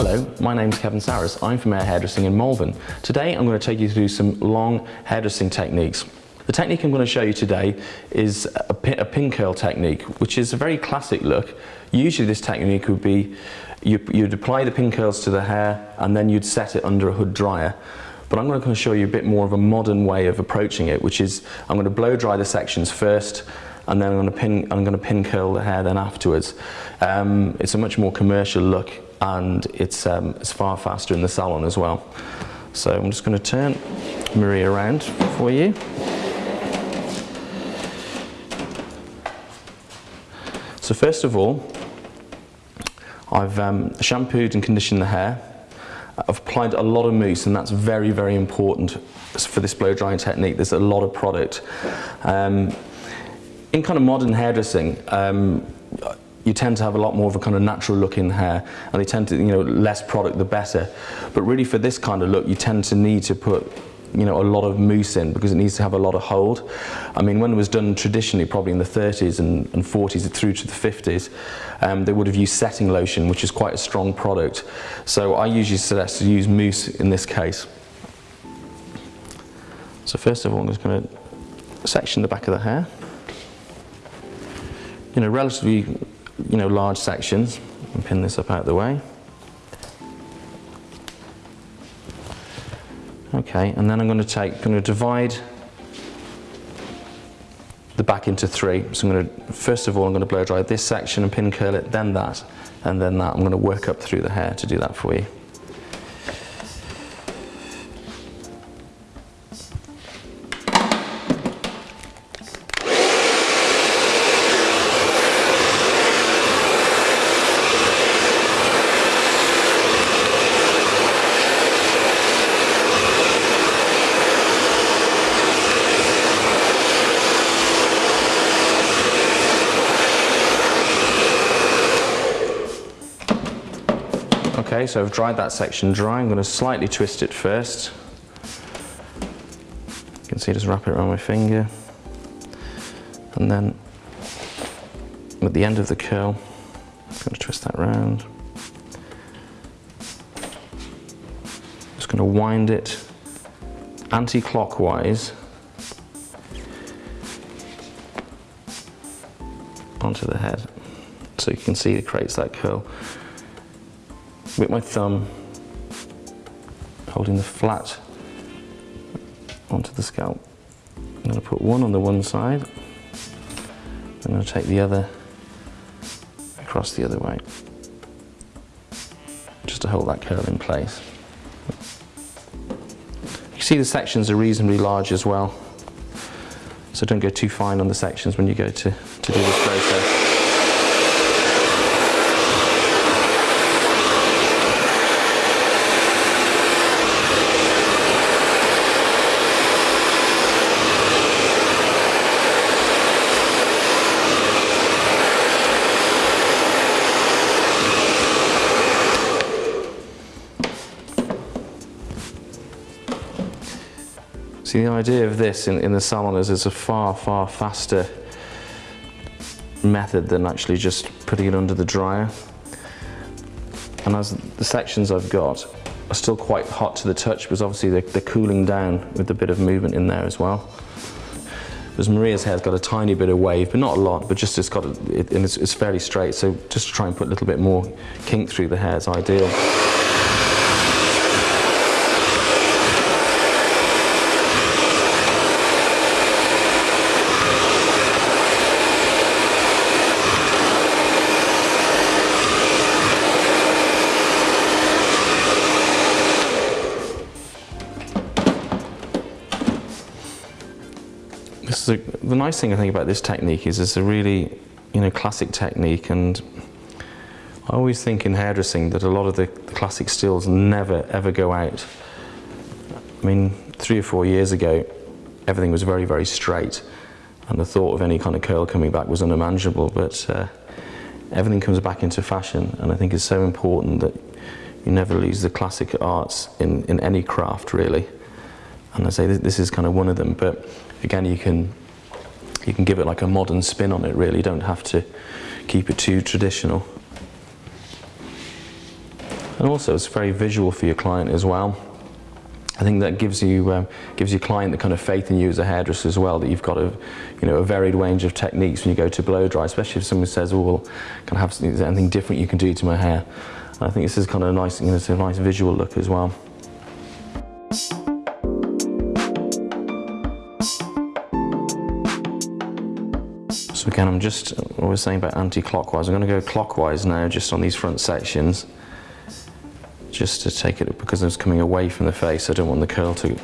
Hello, my name is Kevin Saris. I'm from Air Hairdressing in Malvern. Today I'm going to take you through some long hairdressing techniques. The technique I'm going to show you today is a pin, a pin curl technique, which is a very classic look. Usually this technique would be you, you'd apply the pin curls to the hair and then you'd set it under a hood dryer. But I'm going to show you a bit more of a modern way of approaching it, which is I'm going to blow dry the sections first and then I'm going to pin, I'm going to pin curl the hair then afterwards. Um, it's a much more commercial look and it's, um, it's far faster in the salon as well. So I'm just going to turn Marie around for you. So first of all, I've um, shampooed and conditioned the hair. I've applied a lot of mousse and that's very, very important for this blow drying technique. There's a lot of product. Um, in kind of modern hairdressing, um, you tend to have a lot more of a kind of natural look in hair and they tend to, you know, less product the better. But really for this kind of look, you tend to need to put you know, a lot of mousse in because it needs to have a lot of hold. I mean, when it was done traditionally, probably in the 30s and, and 40s through to the 50s, um, they would have used setting lotion, which is quite a strong product. So I usually suggest to use mousse in this case. So first of all, I'm just going to section the back of the hair. You know, relatively, you know, large sections. And pin this up out of the way. Okay, and then I'm going to take, I'm going to divide the back into three. So I'm going to, first of all, I'm going to blow dry this section and pin curl it, then that, and then that. I'm going to work up through the hair to do that for you. Okay, so I've dried that section dry. I'm going to slightly twist it first. You can see just wrap it around my finger. And then at the end of the curl, I'm going to twist that round. Just going to wind it anti-clockwise onto the head. So you can see it creates that curl with my thumb holding the flat onto the scalp. I'm going to put one on the one side. I'm going to take the other across the other way just to hold that curl in place. You see the sections are reasonably large as well so don't go too fine on the sections when you go to, to do this process. See, the idea of this in, in the salon is it's a far, far faster method than actually just putting it under the dryer. And as the sections I've got are still quite hot to the touch because obviously they're, they're cooling down with a bit of movement in there as well. Because Maria's hair's got a tiny bit of wave, but not a lot, but just it's got, a, it, and it's, it's fairly straight, so just to try and put a little bit more kink through the hair is ideal. The nice thing I think about this technique is it's a really, you know, classic technique and I always think in hairdressing that a lot of the, the classic stills never ever go out. I mean, three or four years ago, everything was very, very straight and the thought of any kind of curl coming back was unimaginable, but uh, everything comes back into fashion and I think it's so important that you never lose the classic arts in, in any craft really. And I say this, this is kind of one of them, but again you can you can give it like a modern spin on it really you don't have to keep it too traditional And also it's very visual for your client as well. I think that gives you um, gives your client the kind of faith in you as a hairdresser as well that you've got a you know a varied range of techniques when you go to blow dry, especially if someone says, "Oh, well, can I have anything different you can do to my hair?" And I think this is kind of a nice, you know, it's a nice visual look as well. So again, I'm just, what I was saying about anti-clockwise, I'm going to go clockwise now just on these front sections just to take it because it's coming away from the face. I don't want the curl to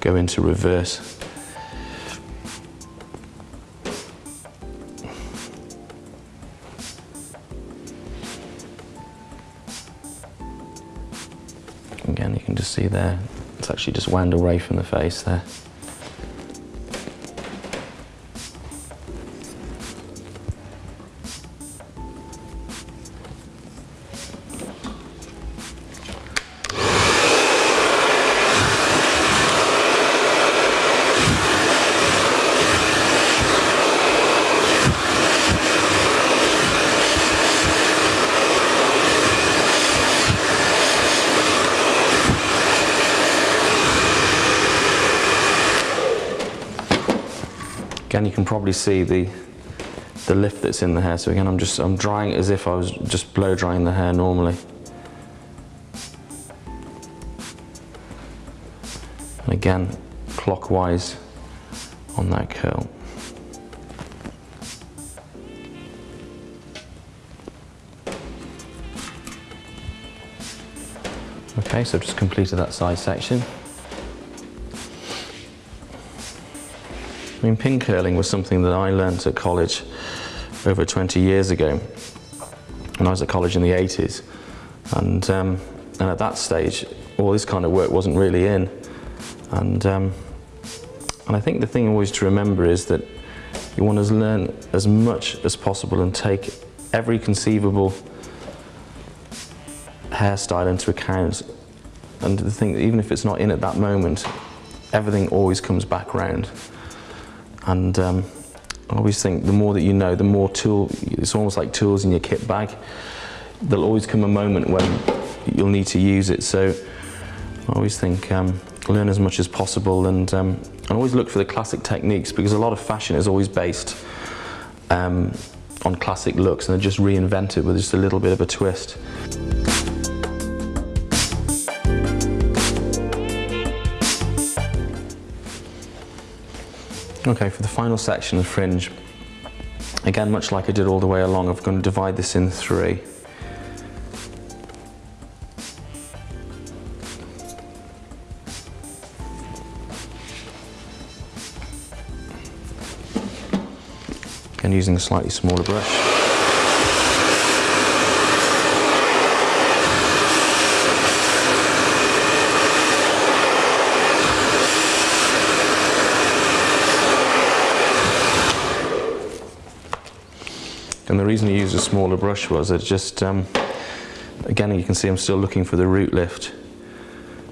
go into reverse. Again you can just see there it's actually just wound away from the face there Again, you can probably see the the lift that's in the hair. So again, I'm just I'm drying it as if I was just blow drying the hair normally. And again, clockwise on that curl. Okay, so I've just completed that side section. I mean, pin curling was something that I learnt at college over 20 years ago. I was at college in the 80s. And, um, and at that stage, all this kind of work wasn't really in. And, um, and I think the thing always to remember is that you want to learn as much as possible and take every conceivable hairstyle into account. And the thing, even if it's not in at that moment, everything always comes back round. And um, I always think the more that you know, the more tool, it's almost like tools in your kit bag. There'll always come a moment when you'll need to use it. So I always think um, learn as much as possible and, um, and always look for the classic techniques because a lot of fashion is always based um, on classic looks and they're just reinvented with just a little bit of a twist. Okay, for the final section of fringe, again, much like I did all the way along, I'm going to divide this in three. Again, using a slightly smaller brush. The reason I used a smaller brush was it just, um, again, you can see I'm still looking for the root lift.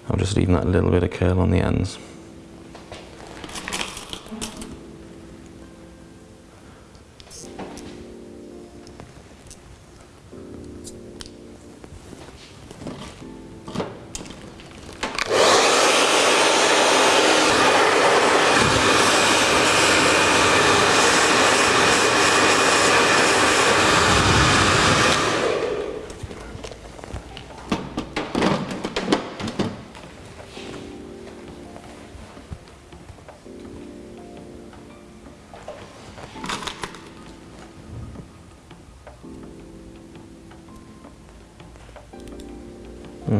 I'm just leaving that little bit of curl on the ends.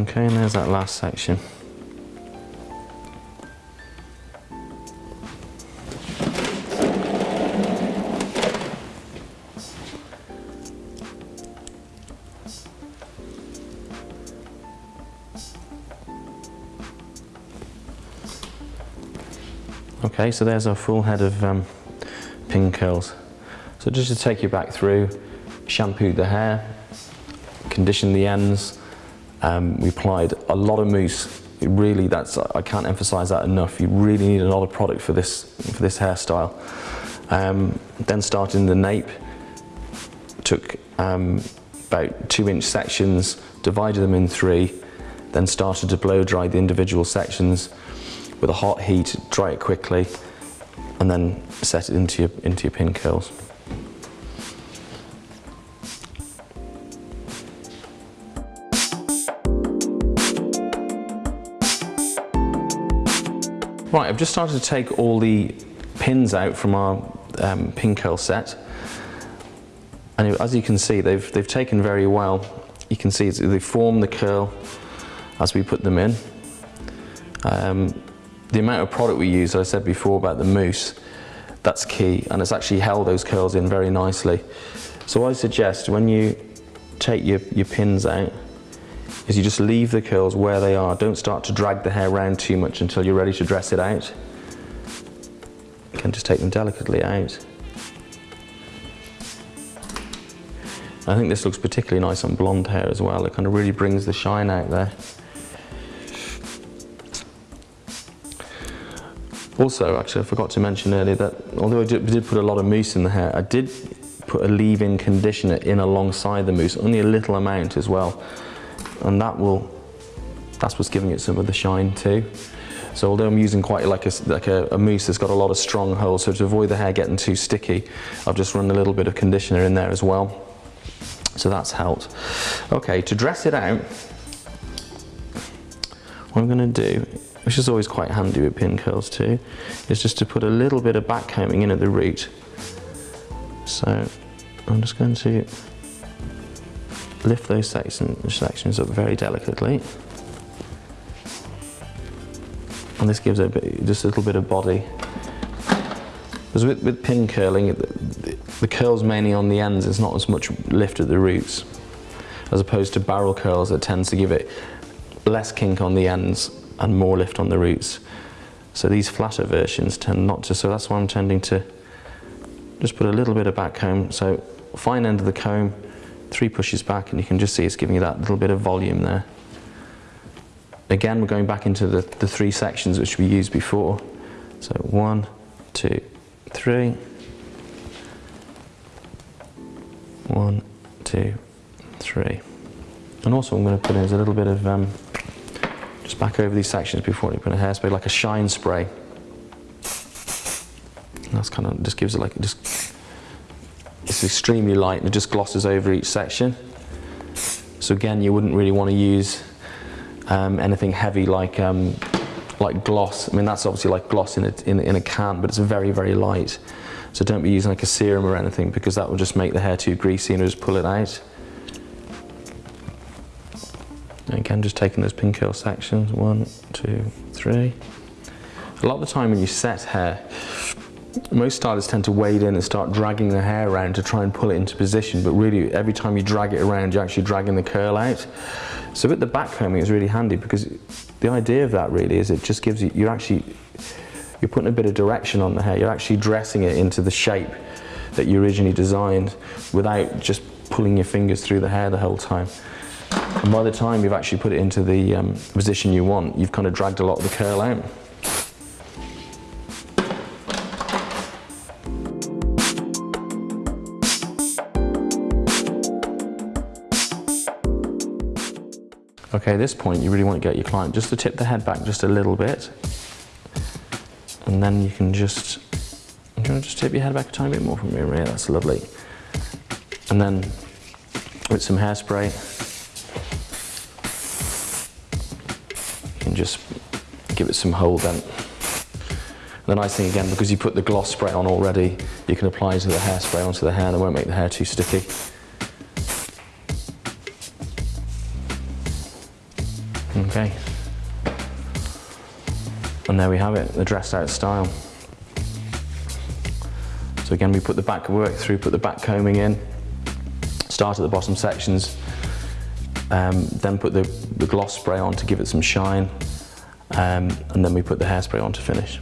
Okay, and there's that last section. Okay, so there's our full head of um, pin curls. So just to take you back through, shampooed the hair, conditioned the ends, um, we applied a lot of mousse. It really, that's I can't emphasize that enough. You really need a lot of product for this for this hairstyle. Um, then started in the nape, took um, about two inch sections, divided them in three, then started to blow dry the individual sections with a hot heat, dry it quickly, and then set it into your, into your pin curls. Right, I've just started to take all the pins out from our um, pin curl set. And as you can see, they've, they've taken very well. You can see they form the curl as we put them in. Um, the amount of product we use, as I said before about the mousse, that's key and it's actually held those curls in very nicely. So I suggest when you take your, your pins out, is you just leave the curls where they are. Don't start to drag the hair around too much until you're ready to dress it out. You can just take them delicately out. I think this looks particularly nice on blonde hair as well. It kind of really brings the shine out there. Also, actually, I forgot to mention earlier that although I did, did put a lot of mousse in the hair, I did put a leave-in conditioner in alongside the mousse, only a little amount as well and that will that's what's giving it some of the shine too. So although I'm using quite like a, like a, a, mousse that's got a lot of strong holes, so to avoid the hair getting too sticky, I've just run a little bit of conditioner in there as well. So that's helped. Okay, to dress it out, what I'm gonna do, which is always quite handy with pin curls too, is just to put a little bit of back combing in at the root. So I'm just going to lift those section, sections up very delicately. And this gives it bit, just a little bit of body. Because with, with pin curling, the, the curls mainly on the ends, there's not as much lift at the roots, as opposed to barrel curls that tends to give it less kink on the ends and more lift on the roots. So these flatter versions tend not to, so that's why I'm tending to just put a little bit of back comb. So fine end of the comb, three pushes back and you can just see it's giving you that little bit of volume there. Again, we're going back into the, the three sections which we used before. So one, two, three. One, two, three. And also I'm going to put in a little bit of, um, just back over these sections before you put a hairspray, like a shine spray. And that's kind of, just gives it like, just it's extremely light and it just glosses over each section. So again, you wouldn't really want to use um, anything heavy like um, like gloss. I mean, that's obviously like gloss in a, in, in a can, but it's very, very light. So don't be using like a serum or anything because that will just make the hair too greasy and just pull it out. And again, just taking those pin curl sections, one, two, three. A lot of the time when you set hair, most stylists tend to wade in and start dragging the hair around to try and pull it into position, but really every time you drag it around, you're actually dragging the curl out. So with the back combing, is really handy because the idea of that really is it just gives you, you're actually, you're putting a bit of direction on the hair. You're actually dressing it into the shape that you originally designed without just pulling your fingers through the hair the whole time. And by the time you've actually put it into the um, position you want, you've kind of dragged a lot of the curl out. Okay, at this point you really want to get your client just to tip the head back just a little bit. And then you can just, I'm going to just tip your head back a tiny bit more from here, yeah, that's lovely. And then with some hairspray, you can just give it some hold then. The nice thing again, because you put the gloss spray on already, you can apply to the hairspray onto the hair and it won't make the hair too sticky. Okay. And there we have it, the dressed out style. So again, we put the back work through, put the back combing in, start at the bottom sections, um, then put the, the, gloss spray on to give it some shine, um, and then we put the hairspray on to finish.